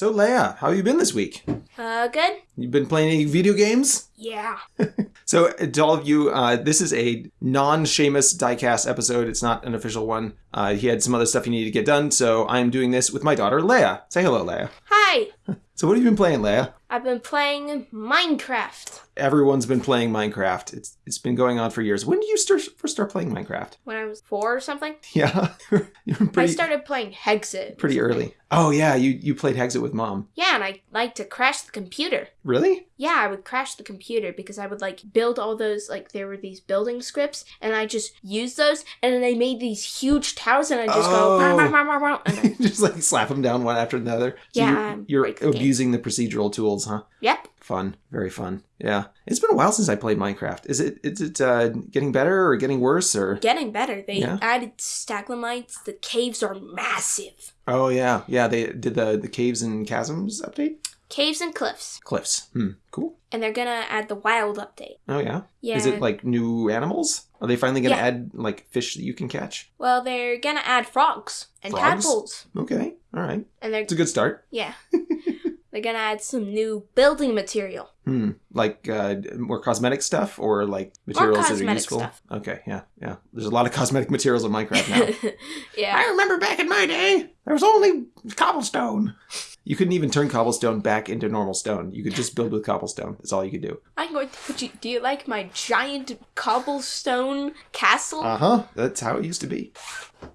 So, Leia, how have you been this week? Uh, good? You've been playing any video games? Yeah. So, uh, to all of you, uh, this is a non Shamus diecast episode. It's not an official one. Uh, he had some other stuff he needed to get done, so I'm doing this with my daughter, Leia. Say hello, Leia. Hi! So, what have you been playing, Leia? I've been playing Minecraft Everyone's been playing Minecraft. It's it's been going on for years. When did you start, first start playing Minecraft? when I was four or something. Yeah, you're I started playing Hexxit. pretty early. Oh yeah, you you played Hexxit with mom. Yeah, and I like to crash the computer. Really? Yeah, I would crash the computer because I would like build all those like there were these building scripts and I just use those and then they made these huge towers and I just Oh. go "Bah, bah, bah, bah, bah," and I, just like slap them down one after another. So Yeah, you're, you're the the procedural tools, huh? Yep. Fun, very fun. Yeah, it's been a while since I played Minecraft. Is it is it uh, getting better or getting worse or? Getting better. They Yeah. added stalagmites. The caves are massive. Oh yeah, yeah. They did the the caves and chasms update. Caves and cliffs. Cliffs. Hmm. Cool. And they're gonna add the wild update. Oh yeah. Yeah. Is it like new animals? Are they finally gonna Yeah. add like fish that you can catch? Well, they're gonna add frogs and Frogs? tadpoles. Okay. All right. And they're It's a good start. yeah. they're gonna add some new building material. Hmm. Like uh, more cosmetic stuff or like materials that are useful. stuff. Okay. Yeah. Yeah. There's a lot of cosmetic materials in Minecraft now. yeah. I remember back in my day, there was only cobblestone. You couldn't even turn cobblestone back into normal stone. You could just build with cobblestone. That's all you could do. I'm going to put you do you like my giant cobblestone castle? Uh huh. That's how it used to be.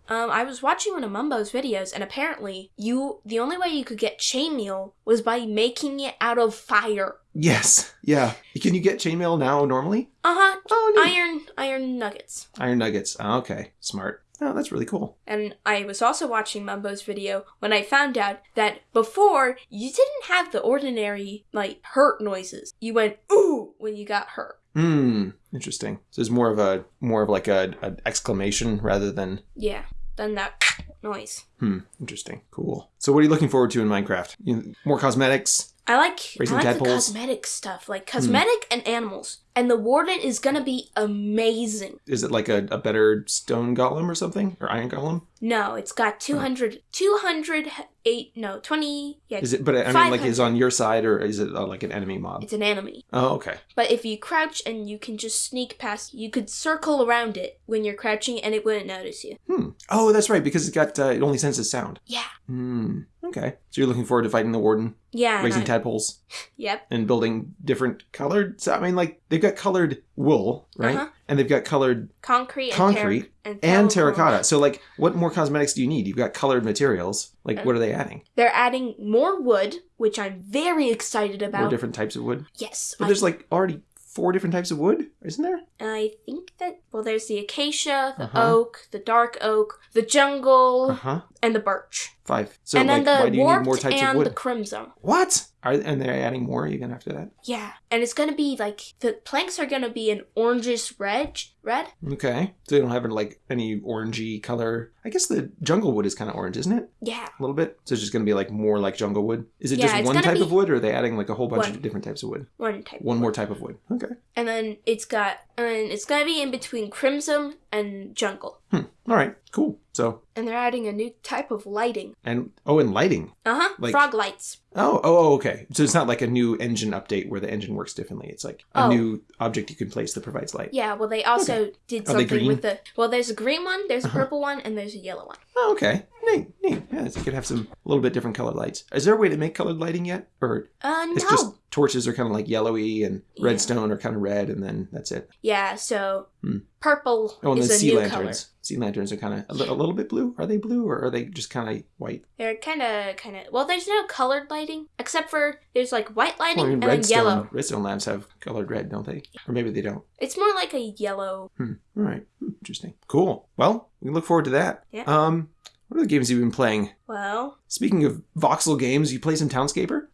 um I was watching one of Mumbo's videos and apparently you the only way you could get chainmail was by making it out of fire. Yes. Yeah. Can you get chainmail now normally? Uh-huh. Oh, no. Iron iron nuggets. Iron nuggets. Oh, okay. Smart. Oh, that's really cool. And I was also watching Mumbo's video when I found out that before you didn't have the ordinary like hurt noises. You went ooh when you got hurt. Hmm. Interesting. So it's more of a more of like a an exclamation rather than Yeah, than that noise. hmm. Interesting. Cool. So what are you looking forward to in Minecraft? You, more cosmetics. I like Raising I like the cosmetic stuff, like cosmetic and animals. And the warden is gonna be amazing. Is it like a, a better stone golem or something or iron golem? No, it's got 200, 208, no, 20, yeah, Is it? But I mean, like, 500. is on your side or is it uh, like an enemy mob? it's an enemy. Oh, okay. But if you crouch and you can just sneak past, you could circle around it when you're crouching and it wouldn't notice you. Hmm. Oh, that's right, because it's got uh, it only senses sound. Yeah. Hmm. Okay. So you're looking forward to fighting the warden, Yeah. raising I- tadpoles, Yep. and building different colored. So, I mean, like they've got colored wool, right? Uh-huh. And they've got colored Concrete and, Concrete and, and terracotta. So, like, what more cosmetics do you need? You've got colored materials. Like, what are they adding? They're adding more wood, which I'm very excited about. More different types of wood. yes. But I- there's like already four different types of wood, isn't there? I think that well, there's the acacia, the Uh-huh. oak, the dark oak, the jungle, Uh huh. And the birch. Five. So, and like, then why the do you need warped more types of and wood? the crimson. What? Are and they're adding more even after that? Yeah, and it's gonna be like the planks are gonna be an orangish red. Red? Okay. So they don't have like any orangey color. I guess the jungle wood is kind of orange, isn't it? Yeah. A little bit. So it's just going to be like more like jungle wood. Is it Yeah, just it's one gonna type be- of wood, or are they adding like a whole bunch One. of different types of wood? One type. One more type of wood. Okay. And then it's got and it's gonna be in between crimson and jungle. Hmm. All right. Cool. So And they're adding a new type of lighting. and oh, and lighting. Uh huh. Like- Frog lights. Oh, oh, oh, okay. So it's not like a new engine update where the engine works differently. It's like a Oh. new object you can place that provides light. Yeah. Well, they also did Are something with the. Well, there's a green one, there's a Uh-huh. purple one, and there's a yellow one. Oh, okay. Neat, neat. Yeah, so you could have some a little bit different colored lights. Is there a way to make colored lighting yet, or Uh, it's just torches are kind of like yellowy and Yeah. redstone are kind of red, and then that's it. Yeah. So Hmm. purple Oh, and is then a sea new lanterns. color. Sea lanterns are kind of a, li- a little bit blue. Are they blue or are they just kind of white? They're kind of, kind of. Well, there's no colored lighting except for there's like white lighting Well, I mean, and then redstone, yellow. redstone lamps have colored red, don't they? Or maybe they don't. It's more like a yellow. Hmm. All right. Hmm, Interesting. Cool. Well, we can look forward to that. Yeah. Um, what other games have you been playing? Well, Speaking of voxel games, you play some Townscaper?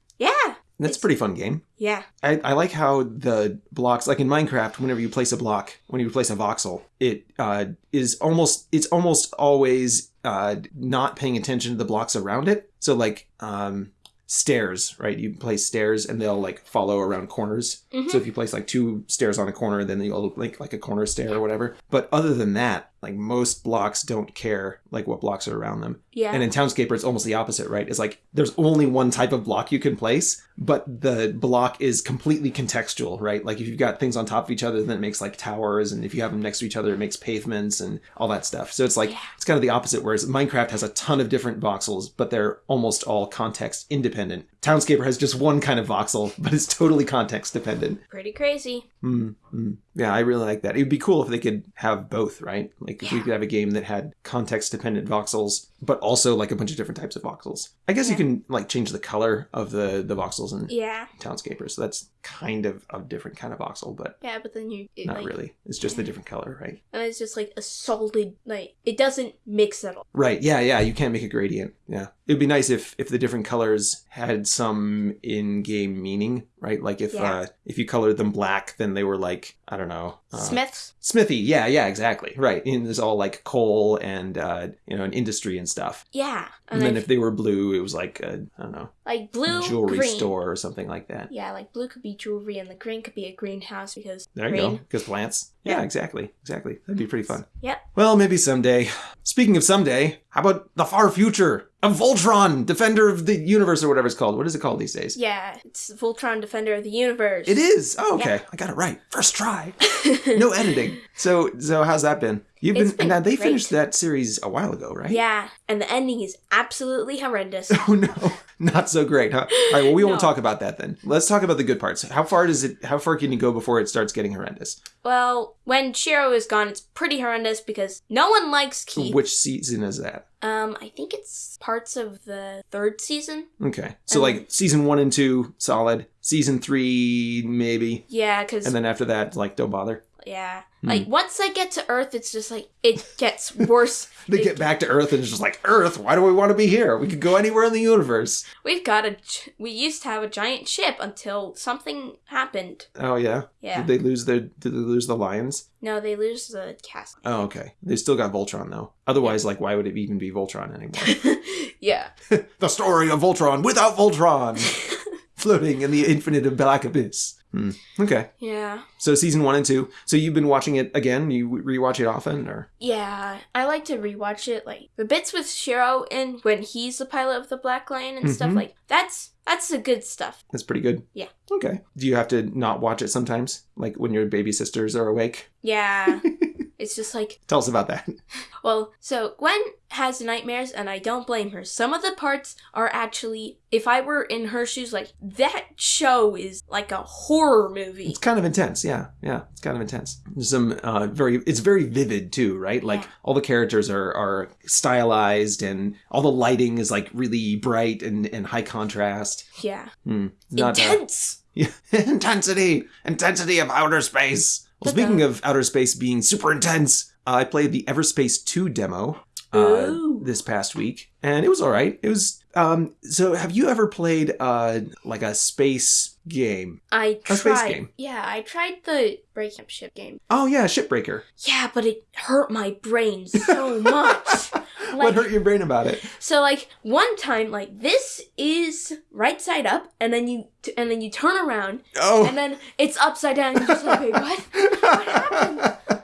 That's a pretty fun game. yeah, I, I like how the blocks, like in Minecraft, whenever you place a block, when you place a voxel, it uh, is almost it's almost always uh, not paying attention to the blocks around it. So like um, stairs, right? You place stairs and they'll like follow around corners. Mhm. So if you place like two stairs on a corner, then they'll look like like a corner stair or whatever. But other than that, like most blocks don't care like what blocks are around them. Yeah. And in Townscaper, it's almost the opposite, right? It's like there's only one type of block you can place, but the block is completely contextual, right? Like if you've got things on top of each other, then it makes like towers, and if you have them next to each other, it makes pavements and all that stuff. So it's like Yeah. it's kind of the opposite. Whereas Minecraft has a ton of different voxels, but they're almost all context independent. Townscaper has just one kind of voxel, but it's totally context dependent. Pretty crazy. Mm, mm. Yeah, I really like that. It would be cool if they could have both, right? Like if we could have a game that had context dependent voxels, but also like a bunch of different types of voxels. I guess you can like change the color of the the voxels and Yeah. Townscaper, so that's kind of a different kind of voxel, but Yeah, but then you it, not like, really. It's just the Yeah. different color, right? and it's just like a solid like it doesn't mix at all. Right. Yeah. Yeah. You can't make a gradient. Yeah. It'd be nice if if the different colors had some in-game meaning, right? Like if Yeah. uh if you colored them black, then they were like I don't know. Uh, Smiths. Smithy, yeah, yeah, exactly, right. And there's all like coal and uh, you know, and industry and stuff. Yeah. And, And, then if they were blue, it was like a, I don't know, like blue jewelry green. store or something like that. Yeah, like blue could be jewelry and the green could be a greenhouse because There you green. go, because plants. Yeah, Yeah. exactly, exactly. That'd be pretty fun. Yep. Well, maybe someday. Speaking of someday, how about the far future of Voltron, Defender of the Universe, or whatever it's called? What is it called these days? Yeah, it's Voltron Defender of the Universe. It is. Oh, okay. I got it right. First try. No editing. So, so how's that been? You've been, been now they great. finished that series a while ago, right? Yeah, and the ending is absolutely horrendous. Oh no, not so great, huh? All right, well, we won't talk about that then. Let's talk about the good parts. How far does it? How far can you go before it starts getting horrendous? well, when Shiro is gone, it's pretty horrendous because no one likes Keith. Which season is that? Um, I think it's parts of the third season. Okay, so Um, like season one and two, solid. Season three, maybe, Yeah, because and then after that, like, don't bother. Yeah, Hmm. like once I get to Earth, it's just like it gets worse. They It- get back to Earth, and it's just like Earth. Why do we want to be here? We could go anywhere in the universe. We've got a. We used to have a giant ship until something happened. Oh yeah. Yeah. Did they lose their? Did they lose the lions? No, they lose the cast. Oh okay. They still got Voltron though. Otherwise, like, why would it even be Voltron anymore? yeah. the story of Voltron without Voltron, floating in the infinite of black abyss. Hmm. Okay, Yeah. so season one and two. So you've been watching it again. You rewatch it often, or Yeah. I like to rewatch it. Like the bits with Shiro and when he's the pilot of the Black Lion and stuff Mhm. like that's that's the good stuff. that's pretty good. Yeah. Okay. Do you have to not watch it sometimes, like when your baby sisters are awake? Yeah. it's just like Tell us about that. Well, so Gwen has nightmares, and I don't blame her. Some of the parts are actually, if I were in her shoes, like that show is like a horror movie. It's kind of intense. Yeah, yeah. It's kind of intense. There's some uh, very. It's very vivid too, right? Like Yeah. all the characters are are stylized, and all the lighting is like really bright and and high contrast. Yeah, uh, intense. Yeah. intensity, intensity of outer space. Well, speaking of outer space being super intense, uh, I played the Everspace 2 demo uh, this past week, and it was all right. It was. Um, so, have you ever played uh, like a space game? I a space game. Yeah, I tried the breaking up ship game. Oh yeah, Shipbreaker. Yeah, but it hurt my brain so much. What hurt your brain about it? So like one time, like this is right side up, and then you t- and then you turn around, Oh. and then it's upside down. And you're just like, wait, what? What happened?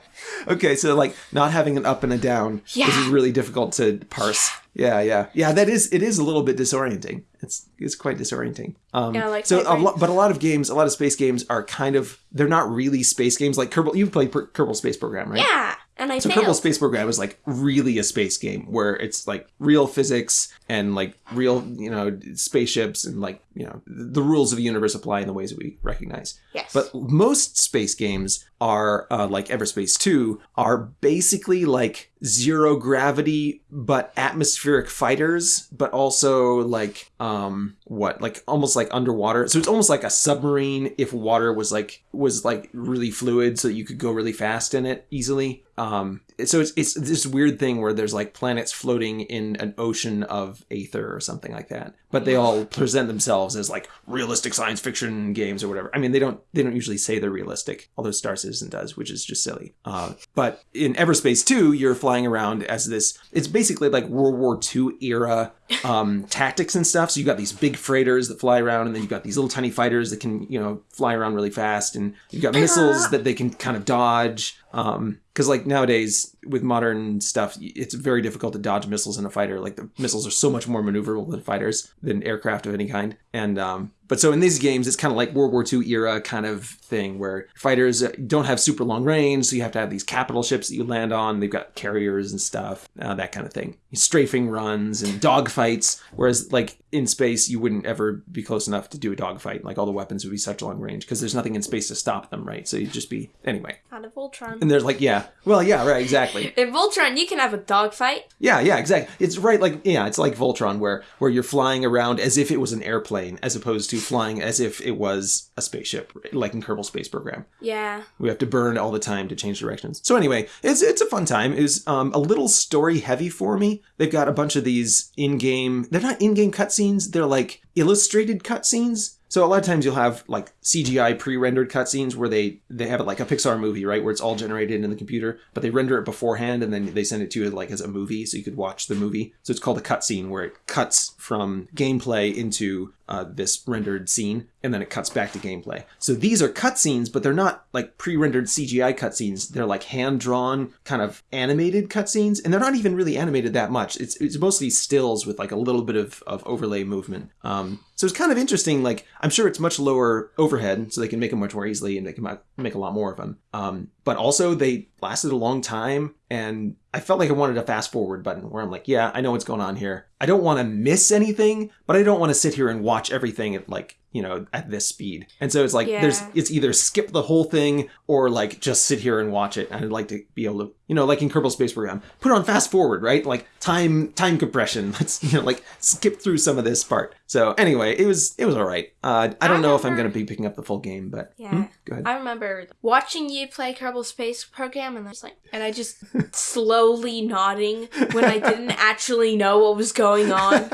okay, so like not having an up and a down. This is really difficult to parse. Yeah, yeah, yeah. That is it is a little bit disorienting. It's it's quite disorienting. Um, Yeah, like so a lot, but a lot of games, a lot of space games are kind of they're not really space games. Like Kerbal, you played per- Kerbal Space Program, right? Yeah, and I So failed. Kerbal Space Program is like really a space game where it's like real physics and like real, you know, spaceships and like, you know, the rules of the universe apply in the ways that we recognize. yes, But most space games are uh, like Everspace 2 are basically like zero gravity but atmospheric fighters but also like um what? Like almost like underwater. So it's almost like a submarine if water was like was like really fluid so you could go really fast in it easily. Um so it's it's this weird thing where there's like planets floating in an ocean of aether or something like that. But they all present themselves as like realistic science fiction games or whatever. I mean they don't they don't usually say they're realistic although star citizen does which is just silly. Uh, but in everspace 2 you're flying around as this it's basically like world war ii era um, tactics and stuff. So you got these big freighters that fly around and then you've got these little tiny fighters that can you know fly around really fast and you've got missiles that they can kind of dodge um, because like nowadays with modern stuff, it's very difficult to dodge missiles in a fighter. Like the missiles are so much more maneuverable than fighters than aircraft of any kind. And um, but so in these games, it's kind of like World War II era kind of thing where fighters uh, don't have super long range, so you have to have these capital ships that you land on. They've got carriers and stuff, uh, that kind of thing. Strafing runs and dogfights. Whereas like in space, you wouldn't ever be close enough to do a dogfight. Like all the weapons would be such long range because there's nothing in space to stop them, right? So you'd just be anyway. Out of Voltron. And there's like yeah, well yeah, right, exactly. In Voltron, you can have a dogfight. Yeah, yeah, exactly. It's right like yeah, it's like Voltron where where you're flying around as if it was an airplane as opposed to flying as if it was a spaceship, like in Kerbal Space Program. Yeah. We have to burn all the time to change directions. So anyway, it's it's a fun time. It was um, a little story heavy for me. They've got a bunch of these in-game. They're not in-game cutscenes. They're like illustrated cutscenes. So a lot of times you'll have like CGI pre-rendered cutscenes where they they have it like a Pixar movie, right, where it's all generated in the computer, but they render it beforehand and then they send it to you like as a movie, so you could watch the movie. So it's called a cutscene where it cuts from gameplay into uh, this rendered scene, and then it cuts back to gameplay. So these are cutscenes, but they're not like pre-rendered CGI cutscenes. They're like hand-drawn, kind of animated cutscenes, and they're not even really animated that much. It's it's mostly stills with like a little bit of, of overlay movement. Um, so it's kind of interesting. Like I'm sure it's much lower overhead, so they can make them much more easily, and they can make a lot more of them. Um, but also they lasted a long time, and I felt like I wanted a fast forward button where I'm like, yeah, I know what's going on here. I don't want to miss anything, but I don't want to sit here and watch everything at like you know at this speed. And so it's like there's it's either skip the whole thing or like just sit here and watch it. And I'd like to be able to you know like in Kerbal Space Program, put on fast forward, right? Like time time compression. Let's you know like skip through some of this part. So anyway, it was it was all right. Uh, I don't I know if I'm going to be picking up the full game, but Yeah. Hmm? go ahead. I remember watching you play Kerbal Space Program, and I was like, and I just slowly nodding when I didn't actually know what was going on.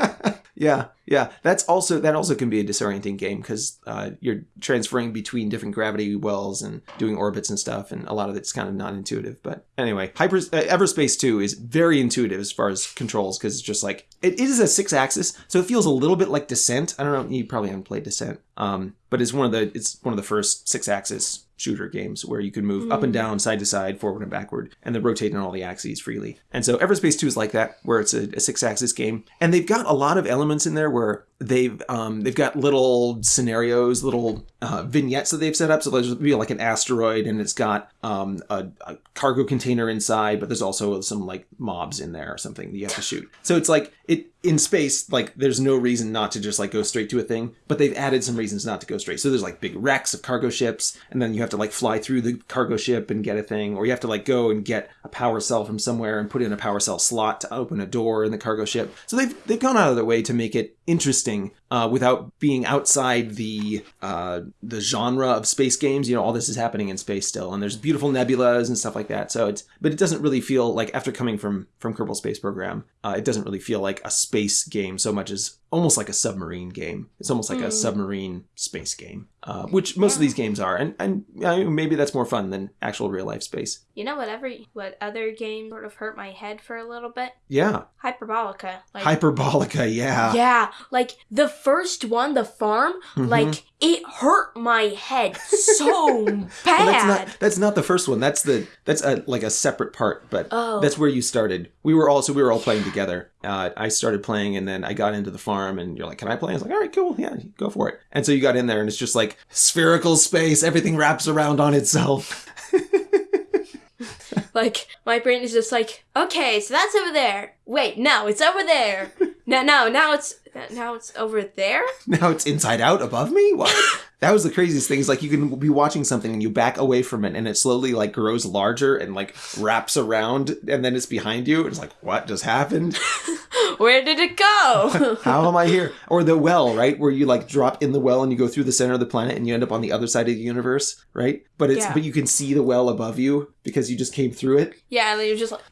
Yeah, yeah. That's also that also can be a disorienting game because uh, you're transferring between different gravity wells and doing orbits and stuff, and a lot of it's kind of non-intuitive. But anyway, Hyper uh, Everspace Two is very intuitive as far as controls because it's just like it, it is a six-axis, so it feels a little bit like Descent. I don't know. You probably haven't played Descent, um, but it's one of the it's one of the first six-axis shooter games where you can move up and hmm. down, side to side, forward and backward, and then rotate on all the axes freely. And so Everspace 2 is like that, where it's a, a six-axis game, and they've got a lot of elements in there where they've um, they've got little scenarios, little uh, vignettes that they've set up. So there's be like an asteroid, and it's got um, a, a cargo container inside, but there's also some like mobs in there or something that you have to shoot. So it's like it in space, like there's no reason not to just like go straight to a thing, but they've added some reasons not to go straight. So there's like big wrecks of cargo ships, and then you have to like fly through the cargo ship and get a thing, or you have to like go and get a power cell from somewhere and put it in a power cell slot to open a door in the cargo ship. So they've they've gone out of their way to make it interesting thing uh, without being outside the uh, the genre of space games. You know, all this is happening in space still, and there's beautiful nebulas and stuff like that. So it's but it doesn't really feel like after coming from from Kerbal Space Program, uh, it doesn't really feel like a space game so much as almost like a submarine game. It's almost like a submarine space game, uh, which most of these games are, and and uh, maybe that's more fun than actual real life space. You know what? Every what other game sort of hurt my head for a little bit? Yeah, Hyperbolica. Like, Hyperbolica. Yeah. Yeah, like the first one, the farm, Mhm. like it hurt my head so bad. Well, that's not that's not the first one. That's the that's a like a separate part, but Oh. that's where you started. We were all so we were all playing together. Uh, I started playing, and then I got into the farm, and you're like, "Can I play?" I was like, "All right, cool, yeah, go for it." And so you got in there, and it's just like spherical space. Everything wraps around on itself. like my brain is just like, okay, so that's over there. Wait, no, it's over there. no, no, now it's now it's over there. now it's inside out above me. What? that was the craziest thing. Is like you can be watching something, and you back away from it, and it slowly like grows larger and like wraps around, and then it's behind you. It's like, what just happened? Where did it go? How am I here? Or the well, right? Where you like drop in the well and you go through the center of the planet and you end up on the other side of the universe, right? But it's Yeah. but you can see the well above you because you just came through it. yeah, and then you're just like,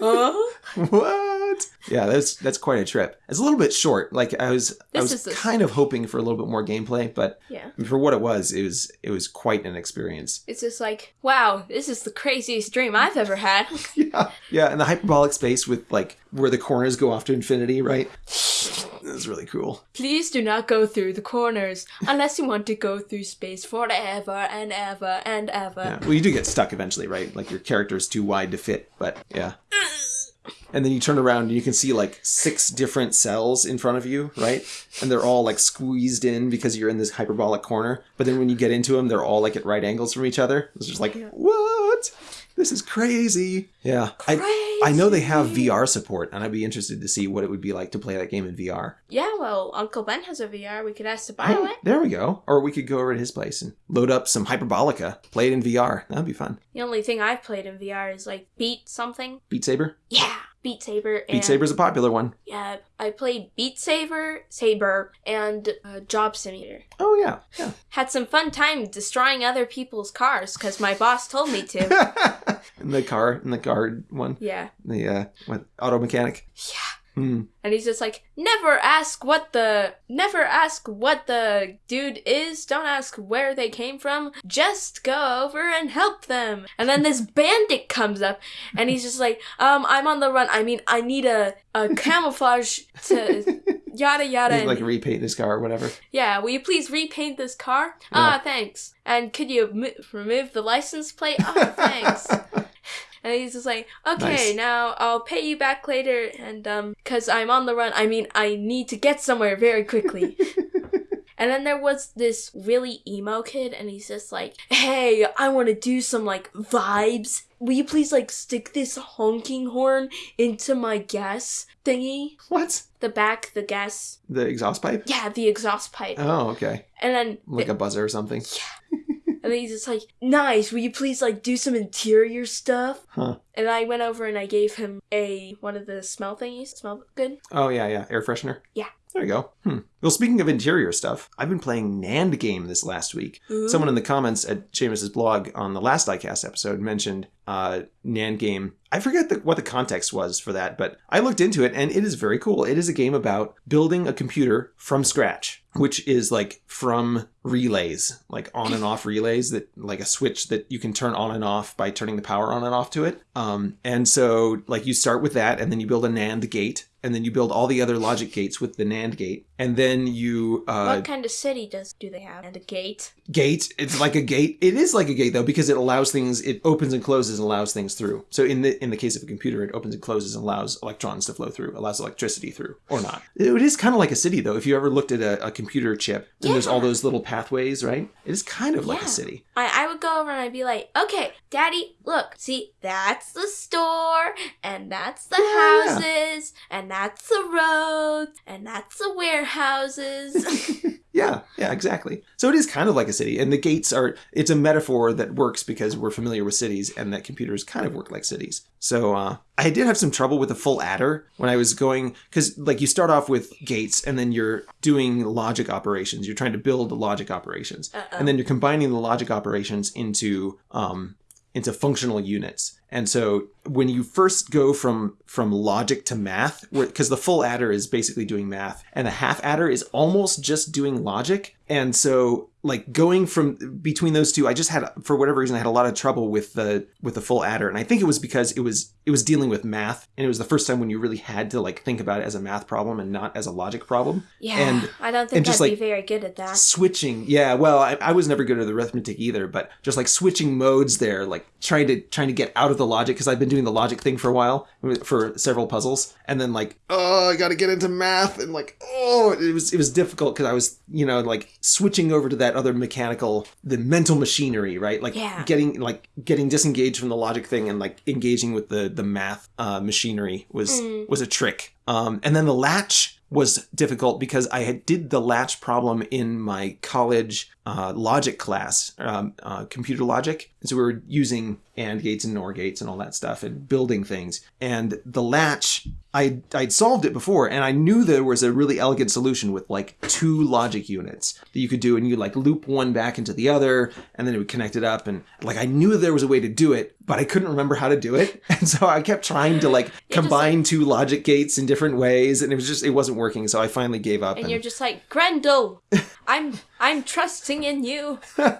huh? what? Yeah, that's that's quite a trip. It's a little bit short. Like I was I was kind of hoping for a little bit more gameplay, but Yeah. for what it was, it was it was quite an experience. It's just like, wow, this is the craziest dream I've ever had. yeah, yeah, and the hyperbolic space with like where the corners go off to infinity, right? It's really cool. Please do not go through the corners unless you want to go through space forever and ever and ever. Yeah. Well, you do get stuck eventually, right? Like your character's too wide to fit, but yeah. And then you turn around and you can see like six different cells in front of you, right? And they're all like squeezed in because you're in this hyperbolic corner. But then when you get into them, they're all like at right angles from each other. It's just like, what? This is crazy. Yeah. I, I know they have VR support, and I'd be interested to see what it would be like to play that game in VR. Yeah, well, Uncle Ben has a VR. We could ask to buy Oh, one. there we go. Or we could go over to his place and load up some Hyperbolica, play it in VR. That'd be fun. The only thing I've played in VR is like Beat something. Beat Saber? Yeah, Beat Saber. And, Beat Saber's a popular one. Yeah, I played Beat Saber, Saber, and uh, Job Simulator. Oh, yeah. Yeah. Had some fun time destroying other people's cars because my boss told me to. in the car, in the guard one, yeah. the uh, what, auto mechanic. Yeah. Hmm. And he's just like, never ask what the, never ask what the dude is. Don't ask where they came from. Just go over and help them. And then this bandit comes up, and he's just like, um, I'm on the run. I mean, I need a, a camouflage to yada yada. Like and- repaint this car or whatever. yeah, will you please repaint this car? Ah, thanks. And could you mo- remove the license plate? Ah, thanks. And he's just like, okay, Nice. now I'll pay you back later, and um, cause I'm on the run. I mean, I need to get somewhere very quickly. and then there was this really emo kid, and he's just like, hey, I want to do some like vibes. Will you please like stick this honking horn into my gas thingy? What? The back, the gas, The exhaust pipe? yeah, the exhaust pipe. Oh, okay. And then Like a buzzer or something. And then he's just like, nice, will you please like do some interior stuff? Huh. And I went over and I gave him a one of the smell thingies. Smell good? Oh, yeah, yeah. Air freshener? Yeah. There you go. Hmm. Well, speaking of interior stuff, I've been playing NAND game this last week. Ooh. Someone in the comments at Shamus's blog on the last Diecast episode mentioned uh, NAND game. I forget the, what the context was for that, but I looked into it and it is very cool. It is a game about building a computer from scratch, which is like from relays, like on and off relays that like a switch that you can turn on and off by turning the power on and off to it. Um, and so like you start with that and then you build a NAND gate and then you build all the other logic gates with the NAND gate. And then you uh, what kind of city does do they have? And a gate? gate? It's like a gate. It is like a gate though because it allows things it opens and closes and allows things through. So in the in the case of a computer it opens and closes and allows electrons to flow through allows electricity through or not. It is kind of like a city though. If you ever looked at a, a computer chip and there's all those little pathways right? It is kind of like a city. I, I would go over and I'd be like, okay, daddy, look, see, that's the store, and that's the Yeah, yeah. houses, and that's the roads, and that's the warehouses. yeah yeah exactly so it is kind of like a city and the gates are it's a metaphor that works because we're familiar with cities and that computers kind of work like cities so uh, i did have some trouble with the full adder when i was going because like you start off with gates and then you're doing logic operations you're trying to build the logic operations Uh-oh. and then you're combining the logic operations into um, into functional units. And so when you first go from from logic to math, because the full adder is basically doing math, and the half adder is almost just doing logic. And so like going from between those two, I just had for whatever reason I had a lot of trouble with the with the full adder, and I think it was because it was it was dealing with math, and it was the first time when you really had to like think about it as a math problem and not as a logic problem. yeah, And- I don't think and just, I'd be very good at that. switching. Yeah well I, I was never good at arithmetic either but just like switching modes there like trying to trying to get out of the logic because i've been doing the logic thing for a while for several puzzles. And then like oh i gotta get into math. And like oh it was it was difficult because i was you know like switching over to that other mechanical the mental machinery right like Yeah. getting like getting disengaged from the logic thing and like engaging with the the math uh, machinery was Mm. was a trick um, and then the latch was difficult because I had did the latch problem in my college uh, logic class, um, uh, computer logic. And so we were using AND gates and NOR gates and all that stuff and building things. And the latch, I I'd solved it before, and I knew there was a really elegant solution with like two logic units that you could do, and you like loop one back into the other, and then it would connect it up. And like I knew there was a way to do it, but I couldn't remember how to do it, and so I kept trying to like like- combine two logic gates in different ways, and it was just it wasn't working. So I finally gave up. And you're just like, Grendel, I'm I'm trusting in you.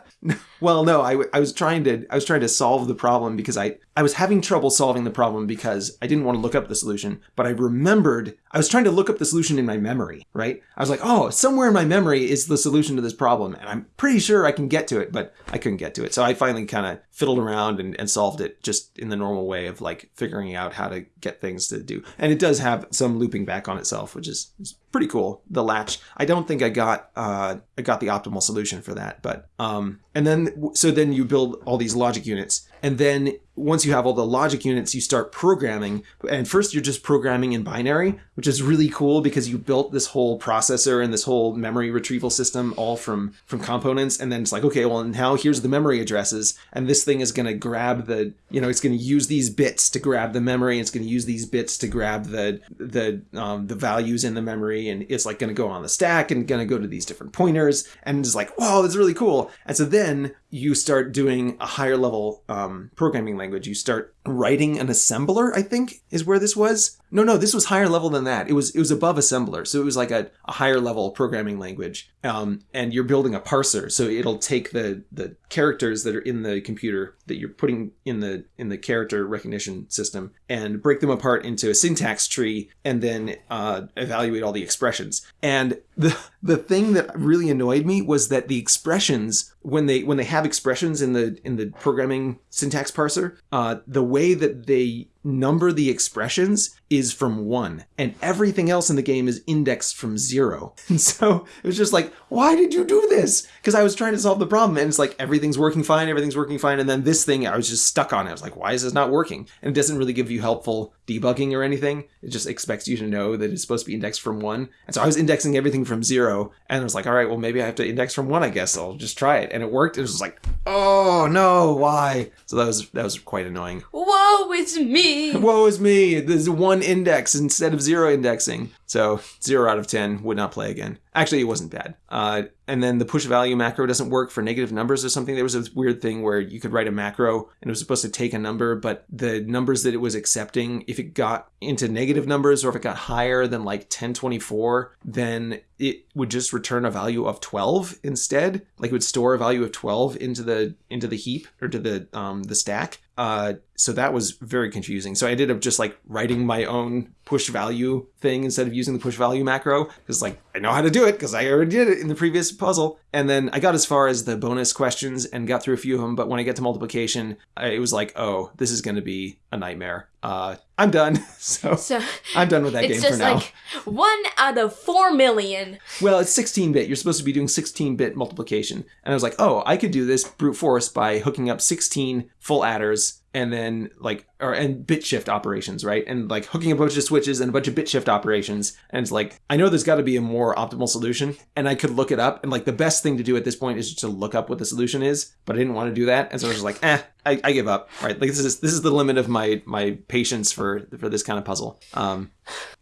well, no, I, was trying to I was trying to solve the problem because I I was having trouble solving the problem because I didn't want to look up the solution, but I remembered I was trying to look up the solution in my memory, right? I was like, oh, somewhere in my memory is the solution to this problem, and I'm pretty sure I can get to it, but I couldn't get to it. So I finally kind of fiddled around and, and solved it just in the normal way of like figuring out how to get things to do. And it does have some looping back on itself, which is, is pretty cool. The latch. I don't think I got uh, I got the optimal solution for that, but um, and then so then you build all these logic units, and then once you have all the logic units, you start programming. And first, you're just programming in binary, which is really cool because you built this whole processor and this whole memory retrieval system all from from components. And then it's like, okay, well now here's the memory addresses, and this thing is going to grab the, you know, it's going to use these bits to grab the memory. It's going to use these bits to grab the the um, the values in the memory, and it's like going to go on the stack and going to go to these different pointers. And it's like, wow, that's really cool. And so then you start doing a higher level um, programming language. You start writing an assembler, I think is where this was. No, no, this was higher level than that. It was it was above assembler, so it was like a, a higher level programming language. Um, and you're building a parser, so it'll take the the characters that are in the computer that you're putting in the in the character recognition system and break them apart into a syntax tree, and then uh, evaluate all the expressions. And the the thing that really annoyed me was that the expressions when they when they have expressions in the in the programming syntax parser, uh, the way that they number the expressions is from one, and everything else in the game is indexed from zero. And so it was just like, why did you do this? Because I was trying to solve the problem, and it's like everything's working fine, everything's working fine, and then this thing I was just stuck on. It. I was like, why is this not working? And it doesn't really give you helpful debugging or anything. It just expects you to know that it's supposed to be indexed from one. And so I was indexing everything from zero, and I was like, all right, well maybe I have to index from one. I guess I'll just try it, and it worked. It was like, oh no, why? So that was that was quite annoying. Woe is me! Woe is me! There's one index instead of zero indexing. So zero out of ten would not play again. Actually, it wasn't bad. Uh, and then the push value macro doesn't work for negative numbers or something. There was a weird thing where you could write a macro and it was supposed to take a number, but the numbers that it was accepting, if it got into negative numbers or if it got higher than like 1024, then it would just return a value of 12 instead. Like it would store a value of 12 into the into the heap or to the um, the stack. Uh, so that was very confusing. So I ended up just like writing my own push value thing instead of using the push value macro because like I know how to do it because I already did it in the previous puzzle. And then I got as far as the bonus questions and got through a few of them. But when I get to multiplication, I, it was like, oh, this is going to be a nightmare. Uh, I'm done. So, So I'm done with that game for now. It's just like one out of four million. Well, it's 16 bit. You're supposed to be doing 16 bit multiplication. And I was like, oh, I could do this brute force by hooking up 16 full adders and then like or and bit shift operations, right? And like hooking a bunch of switches and a bunch of bit shift operations. And it's like, I know there's got to be a more optimal solution. And I could look it up. And like the best thing to do at this point is just to look up what the solution is. But I didn't want to do that. And so I was just like, eh, I, I give up. Right. Like this is this is the limit of my my patience for for this kind of puzzle. Um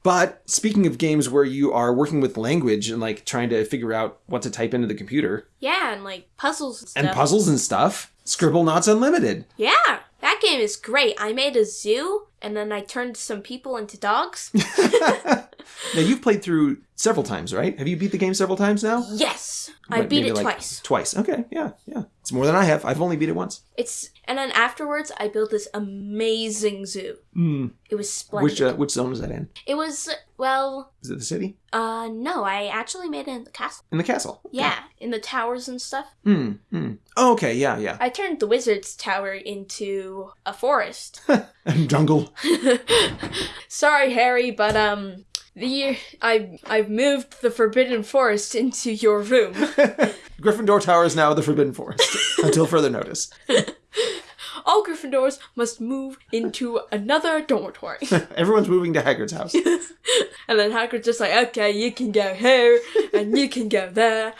but speaking of games where you are working with language and like trying to figure out what to type into the computer Yeah, and like puzzles and stuff. and puzzles and stuff, Scribblenauts Unlimited. Yeah, that game is great. I made a zoo and then I turned some people into dogs. Now you've played through several times, right? Have you beat the game several times now? yes, I beat it like, twice. Twice. Okay. Yeah. Yeah. It's more than I have. I've only beat it once. It's and then afterwards I built this amazing zoo. Mm. It was splendid. Which uh, which zone was that in? it was well, Is it the city? uh no, I actually made it in the castle. In the castle. Yeah, in the towers and stuff. Mm. Mm. Oh, okay. Yeah. Yeah. I turned the wizard's tower into a forest. And jungle. Sorry, Harry, but um the I I've moved the forbidden forest into your room. Gryffindor Tower is now the Forbidden Forest until further notice. All Gryffindors must move into another dormitory. Everyone's moving to Hagrid's house. and then Hagrid's just like, okay, you can go here and you can go there.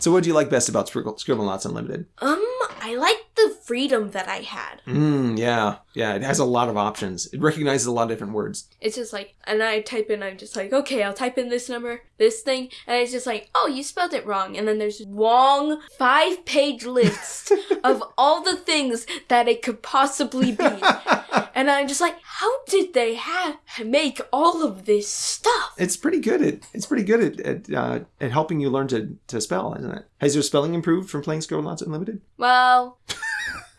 So, what do you like best about Scribble, Scribblenauts Unlimited? Um, I like the freedom that I had. Mm, yeah, yeah. It has a lot of options. It recognizes a lot of different words. It's just like, and I type in, I'm just like, okay, I'll type in this number, this thing, and it's just like, oh, you spelled it wrong. And then there's long five page list of all the things that it could possibly be. and I'm just like, how did they have make all of this stuff? It's pretty good at it's pretty good at at, uh, at helping you learn to, to spell, isn't it? Has your spelling improved from playing Scribblenauts Unlimited? Well,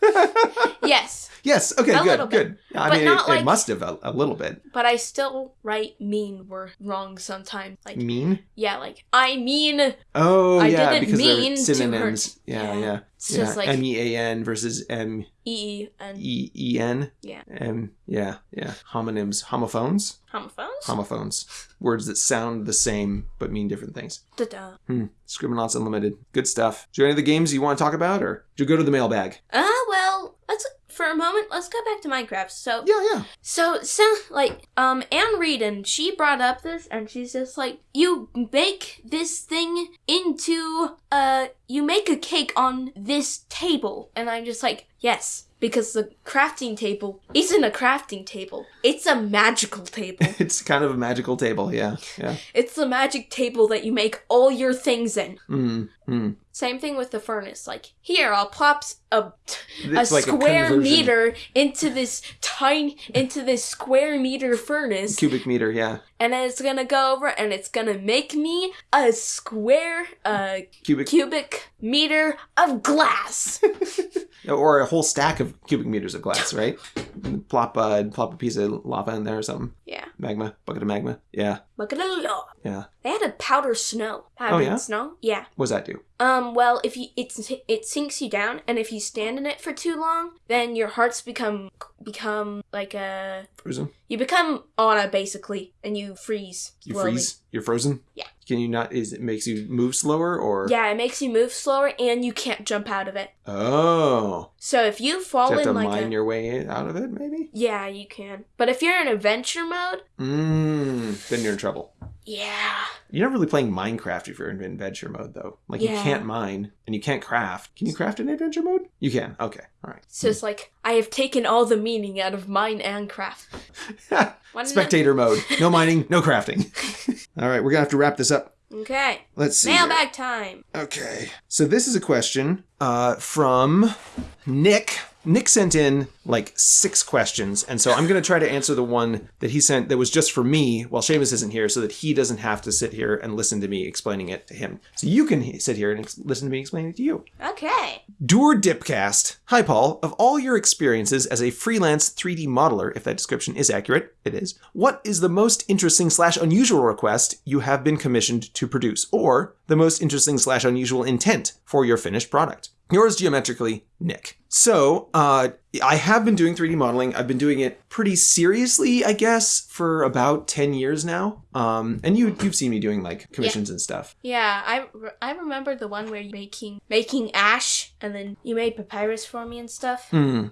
yes. Yes. Okay. A good. little bit. Good. I But mean, it, it must have a, a little bit. But I still write mean word wrong sometimes. Like Mean. yeah, like I mean Oh I yeah, didn't because mean synonyms. Yeah, Yeah. yeah. it's yeah. just like M E A N versus M E and E E N. Yeah. M. Yeah. Yeah. Homonyms. Homophones. homophones. Homophones. Words that sound the same but mean different things. Da-da. Hmm. Scribblenauts Unlimited. Good stuff. Do you have any of the games you want to talk about, or do you go to the mailbag? Ah, well, let's for a moment. Let's go back to Minecraft. So Yeah, yeah. So, so like, um, Anne Reed, and she brought up this, and she's just like, you make this thing into, uh, you make a cake on this table. And I'm just like, yes, because the crafting table isn't a crafting table. It's a magical table. It's kind of a magical table. Yeah, yeah. it's the magic table that you make all your things in. Mm, mm. Same thing with the furnace. Like, here, I'll plop a, a like a square conversion. meter into this tiny, into this square meter furnace. Cubic meter. Yeah. And then it's gonna go over and it's gonna make me a square uh Cubic. cubic meter of glass or a whole stack of cubic meters of glass, right? And plop, uh, plop a piece of lava in there or something. yeah Magma, bucket of magma. Yeah, look at it all yeah. they had a powder snow powdered Oh, yeah? snow yeah What does that do? um well if you it's it sinks you down and if you stand in it for too long then your hearts become become like a Frozen? you become Anna basically and you freeze You slowly. freeze? You're frozen? Yeah. Can you not? Is it makes you move slower or? yeah it makes you move slower and you can't jump out of it Oh. so if you fall you have to like mine a your way out of it, maybe? yeah you can but if you're in adventure mode Mmm. Then you're in trouble. Yeah You're not really playing Minecraft if you're in adventure mode, though. Like you can't mine and you can't craft. Can you craft in adventure mode? You can. Okay. All right. So it's like I have taken all the meaning out of mine and craft. Spectator mode. No mining. No crafting. All right. We're gonna have to wrap this up. Okay. Let's see. here. Mailbag time. Okay. So this is a question uh, from Nick. Nick sent in like six questions, and so I'm going to try to answer the one that he sent that was just for me while Shamus isn't here, so that he doesn't have to sit here and listen to me explaining it to him. So you can sit here and ex- listen to me explain it to you. Okay. Dur Diecast. Hi, Paul. Of all your experiences as a freelance 3D modeler, if that description is accurate, it is, what is the most interesting slash unusual request you have been commissioned to produce, or the most interesting slash unusual intent for your finished product? Yours geometrically, Nick. So, uh, I have been doing 3D modeling. I've been doing it pretty seriously, I guess, for about 10 years now. Um, and you, you've seen me doing like commissions and stuff. Yeah, I, re- I remember the one where you making making ash and then you made papyrus for me and stuff. Hmm.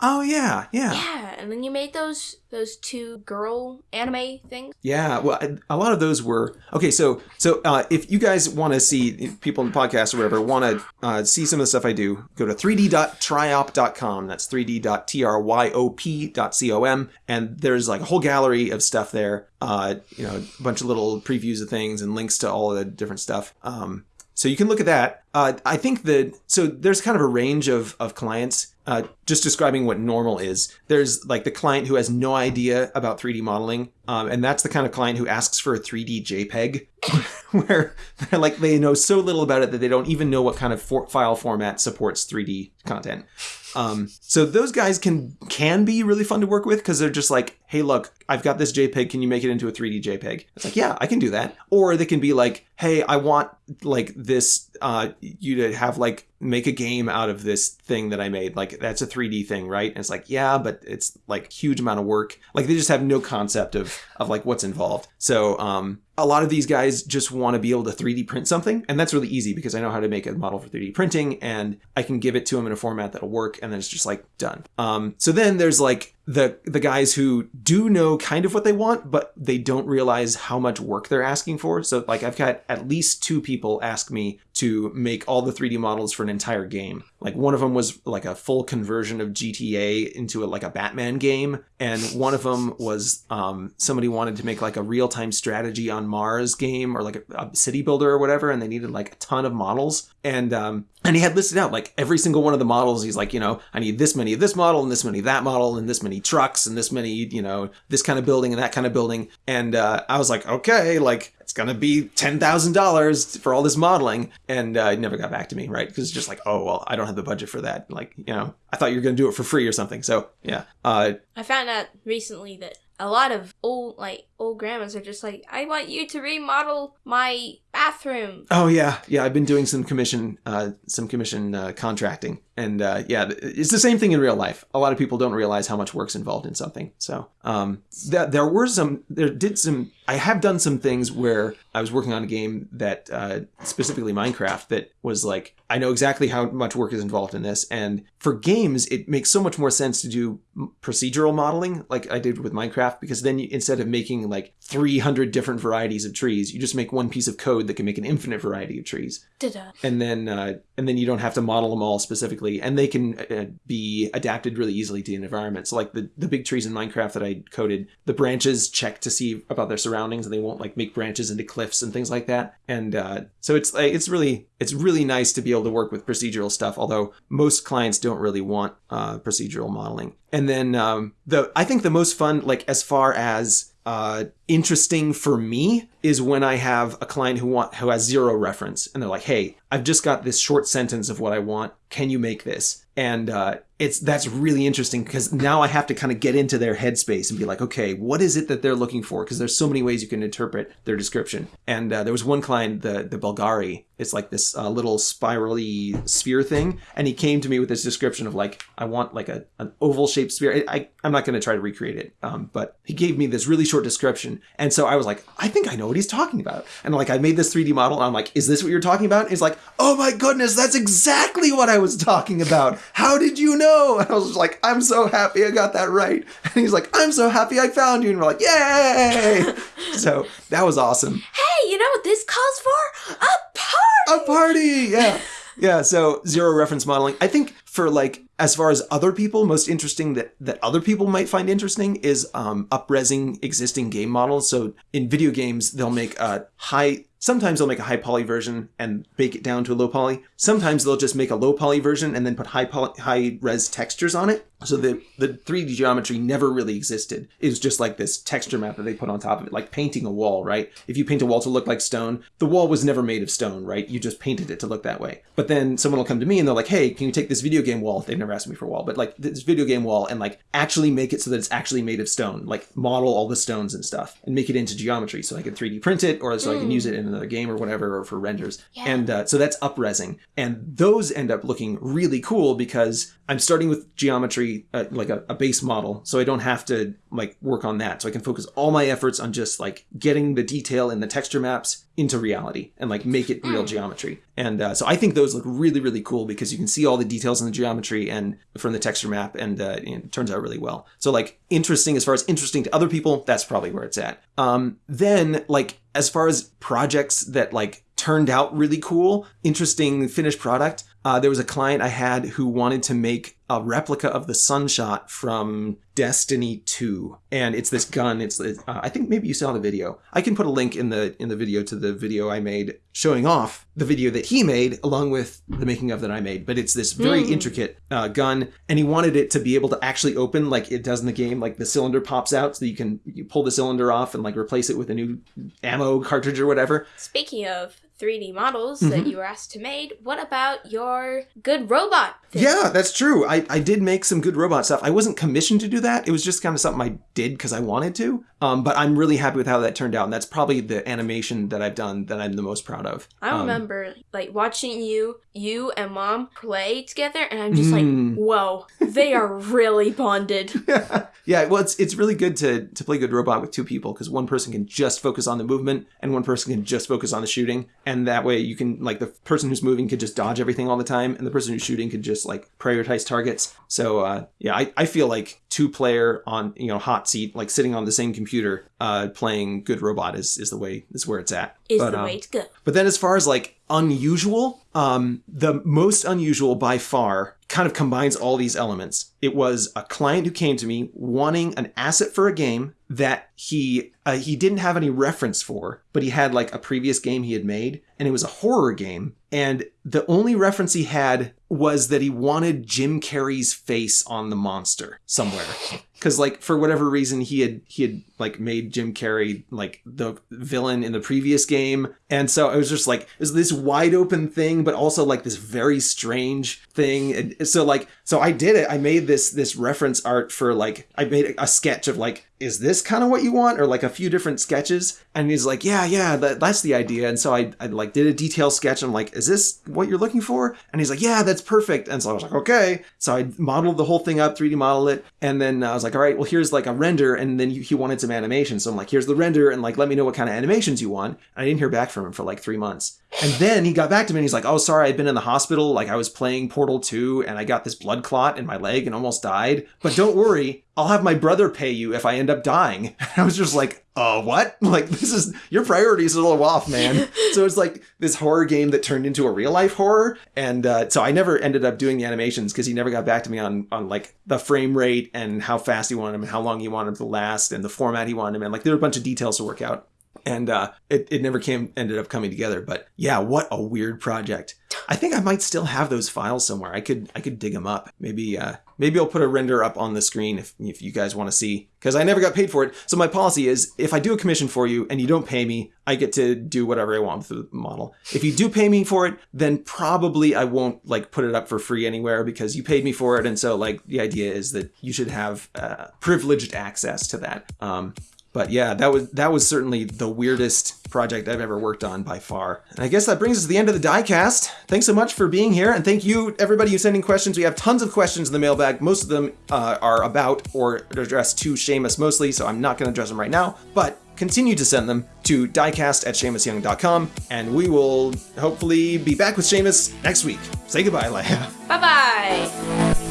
Oh, yeah, yeah. Yeah, and then you made those those two girl anime things. Yeah, well, a lot of those were okay. So, so uh, if you guys want to see people in the podcast or whatever want to uh, see some of the stuff I do, go to 3d.tryop.com. That's 3d.tryop.com, and there's like a whole gallery of stuff there. Uh, you know, a bunch of little previews of things and links to all of the different stuff. Um, so you can look at that. Uh, I think that so there's kind of a range of of clients. Uh, just describing what normal is. There's like the client who has no idea about 3D modeling, um, and that's the kind of client who asks for a 3D JPEG, where they're like they know so little about it that they don't even know what kind of for- file format supports 3D content. Um, so those guys can can be really fun to work with because they're just like, hey, look, I've got this JPEG. Can you make it into a 3D JPEG? It's like, yeah, I can do that. Or they can be like, hey, I want like this, uh, you to have like make a game out of this thing that I made. Like that's a 3D thing, right? And it's like, yeah, but it's like huge amount of work. Like they just have no concept of of like what's involved. So um, a lot of these guys just want to be able to 3D print something, and that's really easy because I know how to make a model for 3D printing, and I can give it to them in a format that'll work, and then it's just like done. Um, so then there's like the the guys who do know kind of what they want, but they don't realize how much work they're asking for. So like I've got at least two people ask me to make all the 3D models for an entire game. Like one of them was like a full conversion of GTA into a, like a Batman game, and one of them was um, somebody wanted to make like a real time strategy on Mars game or like a, a city builder or whatever, and they needed like a ton of models. And um, and he had listed out like every single one of the models. He's like, you know, I need this many of this model and this many of that model and this many trucks and this many, you know, this kind of building and that kind of building. And uh, I was like, okay, like it's gonna be ten thousand dollars for all this modeling, and uh, it never got back to me, right? Because it's just like, oh well, I don't have the budget for that. Like, you know, I thought you were gonna do it for free or something. So yeah, uh, I found out recently that a lot of old like old grandmas are just like, I want you to remodel my bathroom. Oh yeah, yeah. I've been doing some commission, uh, some commission uh, contracting, and uh, yeah, it's the same thing in real life. A lot of people don't realize how much work's involved in something. So um, th- there were some, there did some. I have done some things where I was working on a game that uh, specifically Minecraft that was like I know exactly how much work is involved in this, and for games it makes so much more sense to do procedural modeling like I did with Minecraft because then you, instead of making like 300 different varieties of trees, you just make one piece of code that can make an infinite variety of trees. Da-da. And then uh, and then you don't have to model them all specifically, and they can uh, be adapted really easily to the environment. So like the the big trees in Minecraft that I coded, the branches check to see about their surroundings, and they won't like make branches into cliffs and things like that. And uh, so it's like it's really it's really nice to be able to work with procedural stuff. Although most clients don't really want uh, procedural modeling. And then um, the I think the most fun, like as far as uh, interesting for me is when I have a client who want who has zero reference and they're like, "Hey, I've just got this short sentence of what I want. Can you make this?" And uh, it's that's really interesting because now I have to kind of get into their headspace and be like, "Okay, what is it that they're looking for?" Because there's so many ways you can interpret their description. And uh, there was one client, the the Bulgari. It's like this uh, little spirally sphere thing, and he came to me with this description of like, "I want like a an oval shaped sphere." I, I I'm not going to try to recreate it, um, but he gave me this really short description, and so I was like, "I think I know what he's talking about." And like I made this 3D model, and I'm like, "Is this what you're talking about?" And he's like, "Oh my goodness, that's exactly what I was talking about. How did you know?" And I was like, "I'm so happy I got that right." And he's like, "I'm so happy I found you," and we're like, "Yay!" so that was awesome. Hey, you know what this calls for? A party. A party, yeah. Yeah, so zero reference modeling. I think for like as far as other people, most interesting that that other people might find interesting is um, upresing existing game models. So in video games, they'll make a high. Sometimes they'll make a high poly version and bake it down to a low poly. Sometimes they'll just make a low poly version and then put high poly, high res textures on it. So the the 3D geometry never really existed. It was just like this texture map that they put on top of it, like painting a wall, right? If you paint a wall to look like stone, the wall was never made of stone, right? You just painted it to look that way. But then someone will come to me and they're like, "Hey, can you take this video game wall?" They've never asked me for a wall, but like this video game wall and like actually make it so that it's actually made of stone, like model all the stones and stuff and make it into geometry so I can 3D print it or so I can use it in another game or whatever or for renders. Yeah. And uh, so that's upresing. And those end up looking really cool because I'm starting with geometry, uh, like a, a base model, so I don't have to like work on that. So I can focus all my efforts on just like getting the detail in the texture maps into reality and like make it real geometry. And uh, so I think those look really, really cool because you can see all the details in the geometry and from the texture map, and, uh, it turns out really well. So like interesting as far as interesting to other people, that's probably where it's at. Um, then like as far as projects that like turned out really cool, interesting finished product. Uh, there was a client I had who wanted to make a replica of the Sunshot from Destiny 2, and it's this gun. It's uh, I think maybe you saw the video. I can put a link in the in the video to the video I made showing off the video that he made along with the making of that I made. But it's this very intricate uh, gun, and he wanted it to be able to actually open like it does in the game. Like the cylinder pops out, so you can you pull the cylinder off and like replace it with a new ammo cartridge or whatever. Speaking of 3D models that Mm-hmm. you were asked to make, what about your good robot? thing? Yeah, that's true. I, I did make some good robot stuff. I wasn't commissioned to do that. It was just kind of something I did because I wanted to. Um, but I'm really happy with how that turned out. And that's probably the animation that I've done that I'm the most proud of. I Um, remember like watching you, you and mom play together, and I'm just Mm. like, whoa, they are really bonded. yeah, well, it's it's really good to to play good robot with two people because one person can just focus on the movement and one person can just focus on the shooting, and that way you can like the person who's moving could just dodge everything all the time, and the person who's shooting could just like prioritize targets. So uh, yeah, I, I feel like two player on you know hot seat like sitting on the same computer uh, playing good robot is is the way is where it's at. Is But, the um, way to go. but then as far as like unusual, um, the most unusual by far kind of combines all these elements. It was a client who came to me wanting an asset for a game that he uh, he didn't have any reference for, but he had like a previous game he had made, and it was a horror game. And the only reference he had was that he wanted Jim Carrey's face on the monster somewhere. Cause like for whatever reason he had he had like made Jim Carrey like the villain in the previous game. And so it was just like it was this wide open thing, but also like this very strange thing. And so like so I did it. I made this this reference art for like I made a sketch of like is this kind of what you want or like a few different sketches and he's like yeah yeah that, that's the idea. And so I, I like did a detail sketch. I'm like is this what you're looking for? And he's like yeah that's perfect. And so i was like okay. So i modeled the whole thing up 3d model it and then i was like all right well here's like a render and then he, he wanted some animation. So i'm like here's the render and like let me know what kind of animations you want. And i didn't hear back from him for like three months and then he got back to me and he's like, Oh, sorry, I'd been in the hospital. Like, I was playing Portal 2 and I got this blood clot in my leg and almost died. But don't worry, I'll have my brother pay you if I end up dying. And I was just like, Oh, what? Like, this is your priorities are a little off, man. so it's like this horror game that turned into a real life horror. And uh, so I never ended up doing the animations because he never got back to me on, on like the frame rate and how fast he wanted them and how long he wanted them to last and the format he wanted them in. Like, there were a bunch of details to work out and uh, it, it never came ended up coming together. But yeah what a weird project. I think i might still have those files somewhere. I could i could dig them up. Maybe uh, maybe i'll put a render up on the screen if, if you guys want to see. Because i never got paid for it. So my policy is if i do a commission for you and you don't pay me i get to do whatever i want with the model. If you do pay me for it then probably i won't like put it up for free anywhere because you paid me for it. And so like the idea is that you should have uh, privileged access to that. Um, but yeah, that was that was certainly the weirdest project I've ever worked on by far. And I guess that brings us to the end of the diecast. Thanks so much for being here, and thank you everybody who's sending questions. We have tons of questions in the mailbag. Most of them uh, are about or addressed to Shamus mostly, so I'm not going to address them right now. But continue to send them to diecast at ShamusYoung.com, and we will hopefully be back with Shamus next week. Say goodbye, Leia. Bye bye.